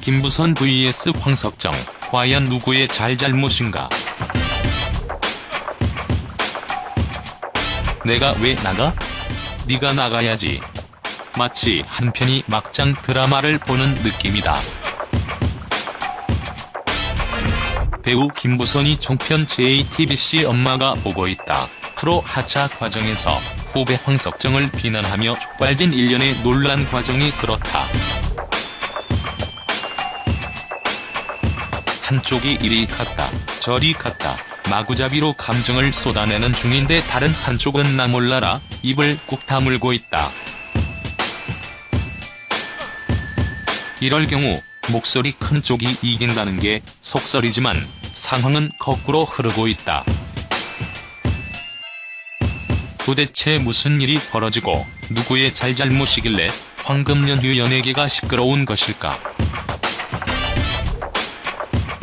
김부선 vs 황석정, 과연 누구의 잘잘못인가? 내가 왜 나가? 네가 나가야지. 마치 한 편이 막장 드라마를 보는 느낌이다. 배우 김부선이 종편 JTBC 엄마가 보고 있다. 프로 하차 과정에서 후배 황석정을 비난하며 촉발된 일련의 논란 과정이 그렇다. 한쪽이 이리 갔다 저리 갔다 마구잡이로 감정을 쏟아내는 중인데 다른 한쪽은 나 몰라라 입을 꾹 다물고 있다. 이럴 경우 목소리 큰 쪽이 이긴다는 게 속설이지만 상황은 거꾸로 흐르고 있다. 도대체 무슨 일이 벌어지고 누구의 잘잘못이길래 황금연휴 연예계가 시끄러운 것일까?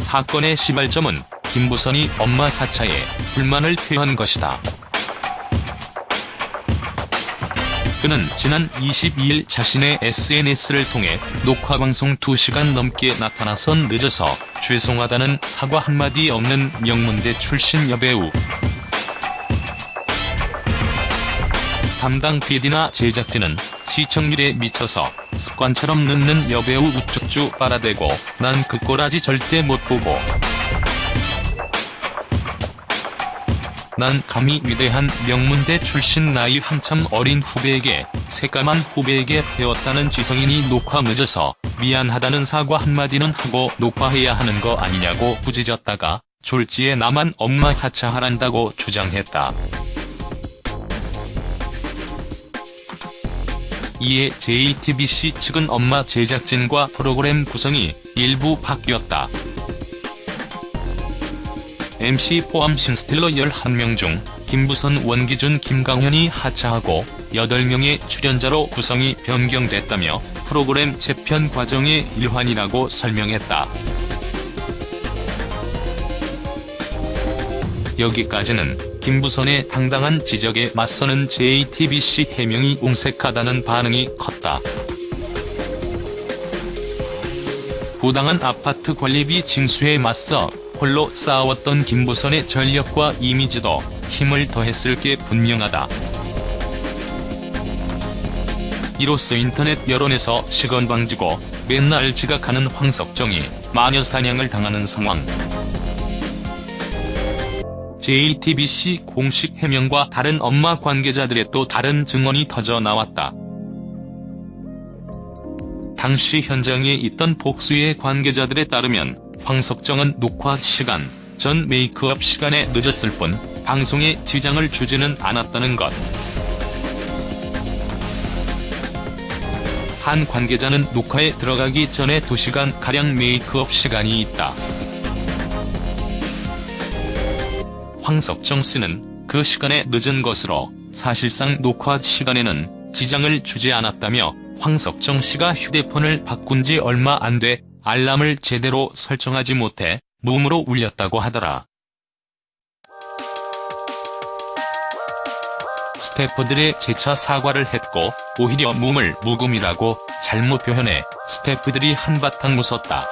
사건의 시발점은 김부선이 엄마 하차에 불만을 표한 것이다. 그는 지난 22일 자신의 SNS를 통해 녹화방송 2시간 넘게 나타나선 늦어서 죄송하다는 사과 한마디 없는 명문대 출신 여배우. 담당 PD나 제작진은 시청률에 미쳐서 습관처럼 늦는 여배우 우쭈쭈 빨아대고 난 그 꼬라지 절대 못 보고 난 감히 위대한 명문대 출신 나이 한참 어린 후배에게 새까만 후배에게 배웠다는 지성인이 녹화 늦어서 미안하다는 사과 한마디는 하고 녹화해야 하는 거 아니냐고 부짖었다가 졸지에 나만 엄마 하차하란다고 주장했다. 이에 JTBC 측은 엄마 제작진과 프로그램 구성이 일부 바뀌었다. MC 포함 신스틸러 11명 중 김부선 원기준 김강현이 하차하고 8명의 출연자로 구성이 변경됐다며 프로그램 재편 과정의 일환이라고 설명했다. 여기까지는 김부선의 당당한 지적에 맞서는 JTBC 해명이 옹색하다는 반응이 컸다. 부당한 아파트 관리비 징수에 맞서 홀로 싸웠던 김부선의 전력과 이미지도 힘을 더했을 게 분명하다. 이로써 인터넷 여론에서 시건방지고 맨날 지각하는 황석정이 마녀 사냥을 당하는 상황. JTBC 공식 해명과 다른 엄마 관계자들의 또 다른 증언이 터져 나왔다. 당시 현장에 있던 복수의 관계자들에 따르면 황석정은 녹화 시간, 전 메이크업 시간에 늦었을 뿐 방송에 지장을 주지는 않았다는 것. 한 관계자는 녹화에 들어가기 전에 2시간가량 메이크업 시간이 있다. 황석정 씨는 그 시간에 늦은 것으로 사실상 녹화 시간에는 지장을 주지 않았다며 황석정 씨가 휴대폰을 바꾼 지 얼마 안 돼 알람을 제대로 설정하지 못해 무음으로 울렸다고 하더라. 스태프들의 재차 사과를 했고 오히려 무음을 무금이라고 잘못 표현해 스태프들이 한바탕 웃었다.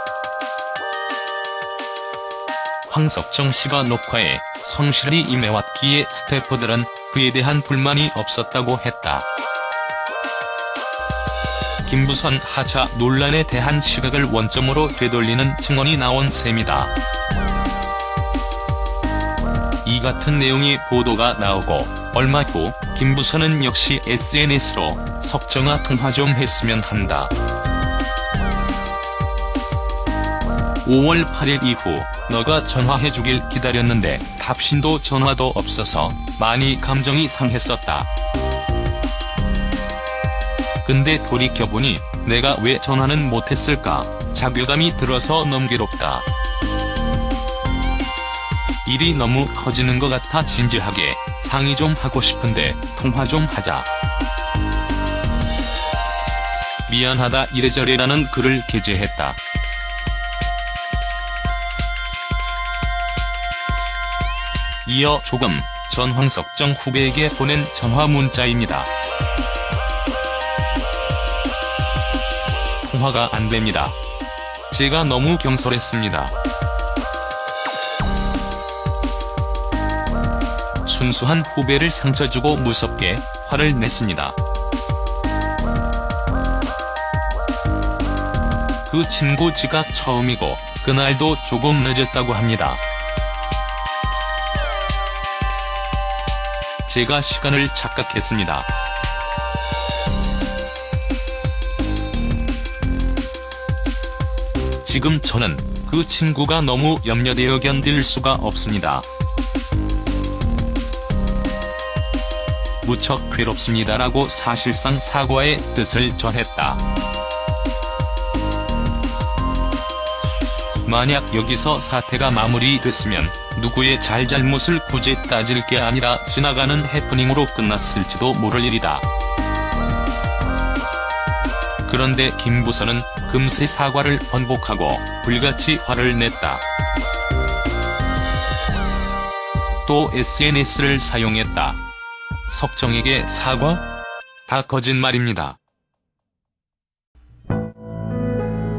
황석정 씨가 녹화에 성실히 임해왔기에 스태프들은 그에 대한 불만이 없었다고 했다. 김부선 하차 논란에 대한 시각을 원점으로 되돌리는 증언이 나온 셈이다. 이 같은 내용의 보도가 나오고 얼마 후 김부선은 역시 SNS로 석정아 통화 좀 했으면 한다. 5월 8일 이후 너가 전화해주길 기다렸는데 답신도 전화도 없어서 많이 감정이 상했었다. 근데 돌이켜보니 내가 왜 전화는 못했을까 자괴감이 들어서 괴롭다. 일이 너무 커지는 것 같아 진지하게 상의 좀 하고 싶은데 통화 좀 하자. 미안하다 이래저래라는 글을 게재했다. 이어 조금 전 황석정 후배에게 보낸 전화 문자입니다. 통화가 안 됩니다. 제가 너무 경솔했습니다. 순수한 후배를 상처주고 무섭게 화를 냈습니다. 그 친구 지각 처음이고 그날도 조금 늦었다고 합니다. 제가 시간을 착각했습니다. 지금 저는 그 친구가 너무 염려되어 견딜 수가 없습니다. 무척 괴롭습니다라고 사실상 사과의 뜻을 전했다. 만약 여기서 사태가 마무리됐으면 누구의 잘잘못을 굳이 따질 게 아니라 지나가는 해프닝으로 끝났을지도 모를 일이다. 그런데 김부선은 금세 사과를 번복하고 불같이 화를 냈다. 또 SNS를 사용했다. 석정에게 사과? 다 거짓말입니다.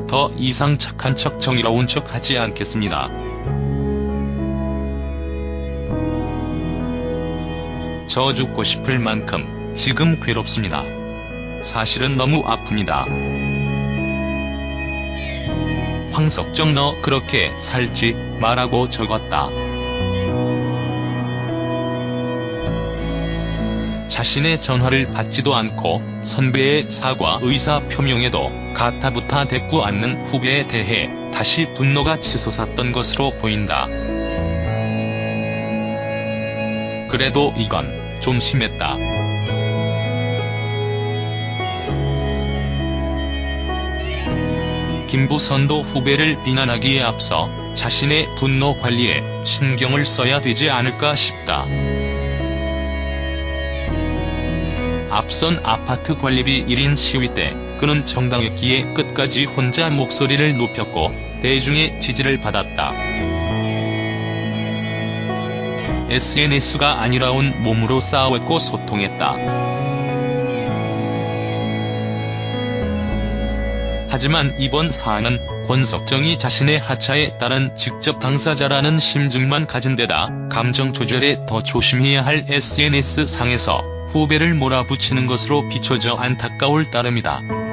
더 이상 착한 척 정의로운 척 하지 않겠습니다. 저 죽고 싶을 만큼 지금 괴롭습니다. 사실은 너무 아픕니다. 황석정 너 그렇게 살지 말라고 적었다. 자신의 전화를 받지도 않고 선배의 사과 의사 표명에도 가타부타 대꾸 않는 후배에 대해 다시 분노가 치솟았던 것으로 보인다. 그래도 이건 좀 심했다. 김부선도 후배를 비난하기에 앞서 자신의 분노 관리에 신경을 써야 되지 않을까 싶다. 앞선 아파트 관리비 1인 시위 때 그는 정당했기에 끝까지 혼자 목소리를 높였고 대중의 지지를 받았다. SNS가 아니라 온 몸으로 싸웠고 소통했다. 하지만 이번 사안은 권석정이 자신의 하차에 따른 직접 당사자라는 심증만 가진 데다 감정 조절에 더 조심해야 할 SNS 상에서 후배를 몰아붙이는 것으로 비춰져 안타까울 따름이다.